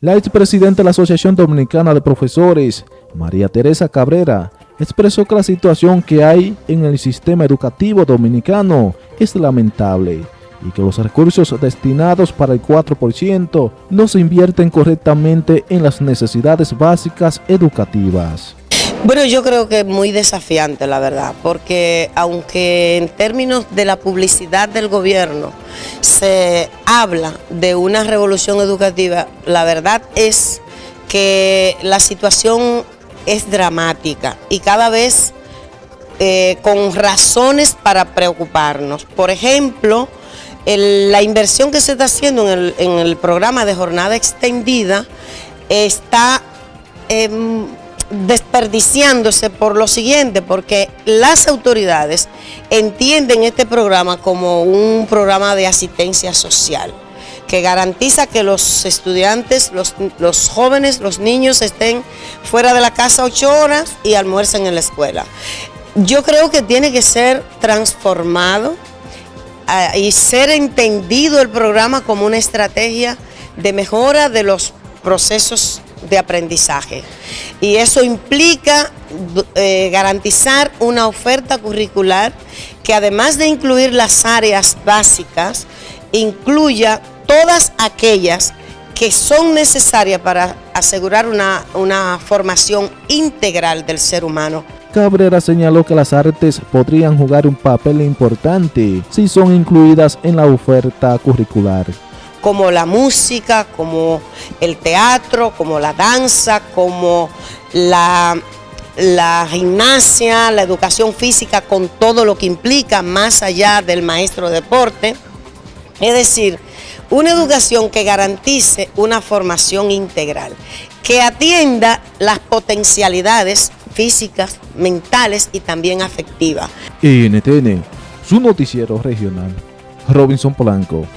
La expresidenta de la Asociación Dominicana de Profesores, María Teresa Cabrera, expresó que la situación que hay en el sistema educativo dominicano es lamentable y que los recursos destinados para el 4% no se invierten correctamente en las necesidades básicas educativas. Bueno, yo creo que es muy desafiante, la verdad, porque aunque en términos de la publicidad del gobierno se habla de una revolución educativa, la verdad es que la situación es dramática y cada vez eh, con razones para preocuparnos. Por ejemplo, la inversión que se está haciendo en el, programa de jornada extendida está... Em, desperdiciándose por lo siguiente, porque las autoridades entienden este programa como un programa de asistencia social que garantiza que los estudiantes, los, los, jóvenes, los niños estén fuera de la casa ocho horas y almuercen en la escuela. Yo creo que tiene que ser transformado ah, y ser entendido el programa como una estrategia de mejora de los procesos de aprendizaje. Y eso implica eh, garantizar una oferta curricular que además de incluir las áreas básicas, incluya todas aquellas que son necesarias para asegurar una, una formación integral del ser humano. Cabrera señaló que las artes podrían jugar un papel importante si son incluidas en la oferta curricular como la música, como el teatro, como la danza, como la, la gimnasia, la educación física con todo lo que implica más allá del maestro de deporte. Es decir, una educación que garantice una formación integral, que atienda las potencialidades físicas, mentales y también afectivas. NTN, su noticiero regional, Robinson Polanco.